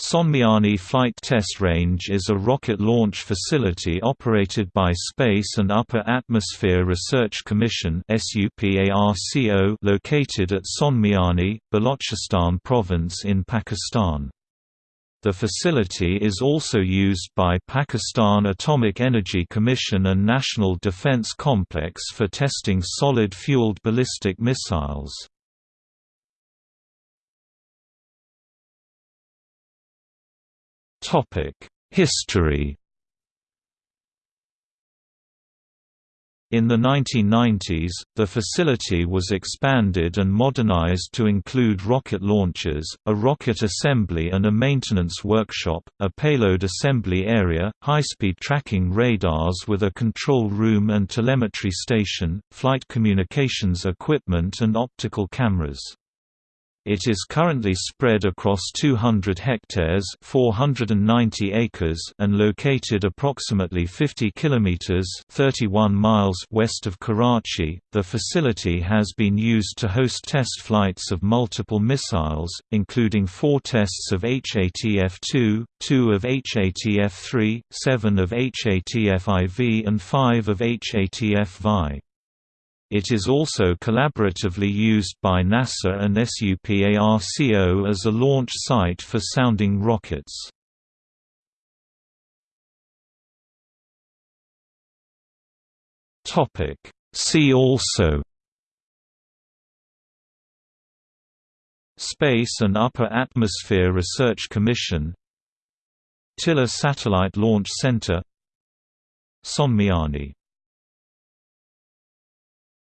Sonmiani Flight Test Range is a rocket launch facility operated by Space and Upper Atmosphere Research Commission located at Sonmiani, Balochistan Province in Pakistan. The facility is also used by Pakistan Atomic Energy Commission and National Defence Complex for testing solid-fueled ballistic missiles. History In the 1990s, the facility was expanded and modernized to include rocket launchers, a rocket assembly and a maintenance workshop, a payload assembly area, high-speed tracking radars with a control room and telemetry station, flight communications equipment and optical cameras. It is currently spread across 200 hectares (490 acres) and located approximately 50 kilometers (31 miles) west of Karachi. The facility has been used to host test flights of multiple missiles, including 4 tests of HATF-2, 2 of HATF-3, 7 of HATF-IV and 5 of HATF-VI. It is also collaboratively used by NASA and SUPARCO as a launch site for sounding rockets. See also Space and Upper Atmosphere Research Commission Tilla Satellite Launch Center Sonmiani